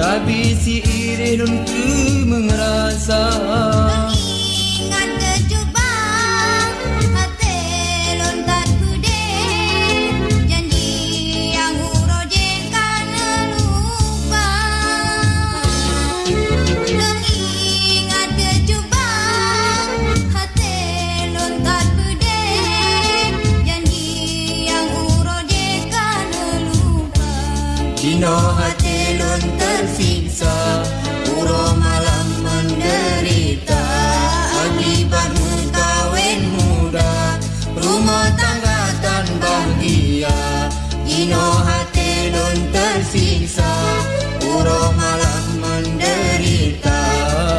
Tapi si irih ku merasa. Dino hati lon tersiksa Uro malam menderita. Akibat kawin muda Rumah tangga tan bahagia Dino hati lon tersiksa Uro malam menderita.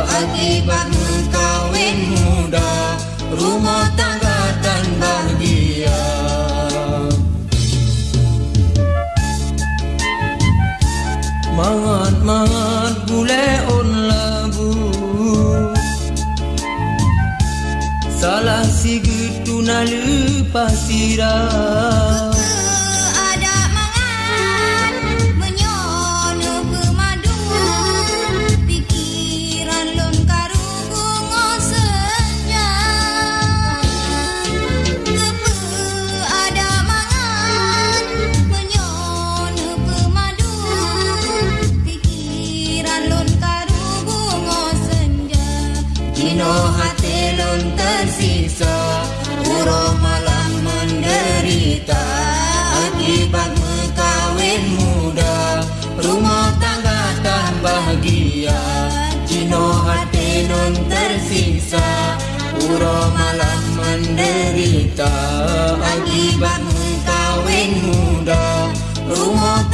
Akibat kawin muda Rumah tangga senja Dino hati lon tersisa Uro malam bahagia Dino hati lon tersisa Uro malam menderita. Akibat kawin muda Rumah